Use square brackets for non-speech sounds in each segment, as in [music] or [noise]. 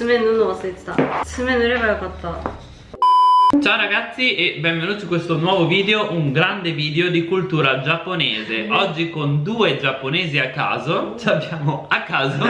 爪塗るの忘れてた爪塗ればよかった Ciao ragazzi e benvenuti in questo nuovo video, un grande video di cultura giapponese Oggi con due giapponesi a caso, ci abbiamo a caso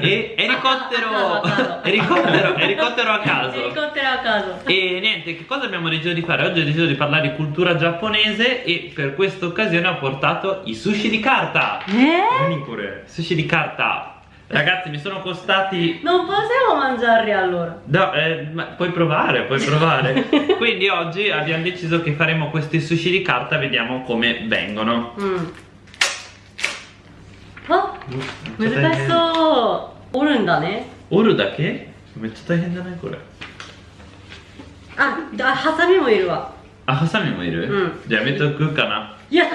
e [laughs] elicottero, elicottero, elicottero a caso Elicottero a caso E niente, che cosa abbiamo deciso di fare? Oggi ho deciso di parlare di cultura giapponese e per questa occasione ho portato i sushi di carta Eh? Sushi di carta Ragazzi mi sono costati Non possiamo mangiarli allora No, eh, ma puoi provare, puoi provare [laughs] Quindi oggi abbiamo deciso che faremo questi sushi di carta Vediamo come vengono うんあ難しそう折るんだね Oro da che? めっちゃ大変じゃないこれああハサミもいるわ Ah, Hasami mo iru? Mm. Già metto qui kana いや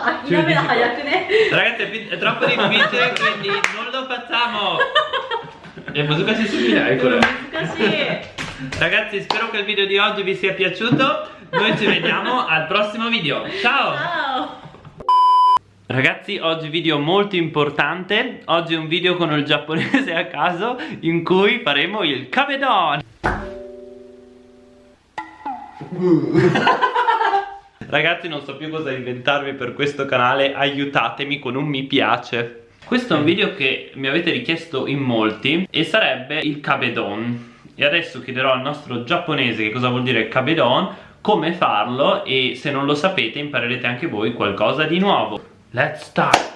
諦めな早くね Ragazzi è, pi- è troppo difficile [laughs] quindi non lo facciamo [laughs] È 難しすぎないこれ難しい Ragazzi spero che il video di oggi vi sia piaciuto Noi ci vediamo al prossimo video Ciao! あ Ragazzi oggi video molto importante Oggi è un video con il giapponese a caso In cui faremo il kabedon [laughs] Ragazzi non so più cosa inventarvi per questo canale Aiutatemi con un mi piace. Questo è un video che mi avete richiesto in molti E sarebbe il kabedon E adesso chiederò al nostro giapponese che cosa vuol dire kabedon Come farlo e se non lo sapete imparerete anche voi qualcosa di nuovo. Let's start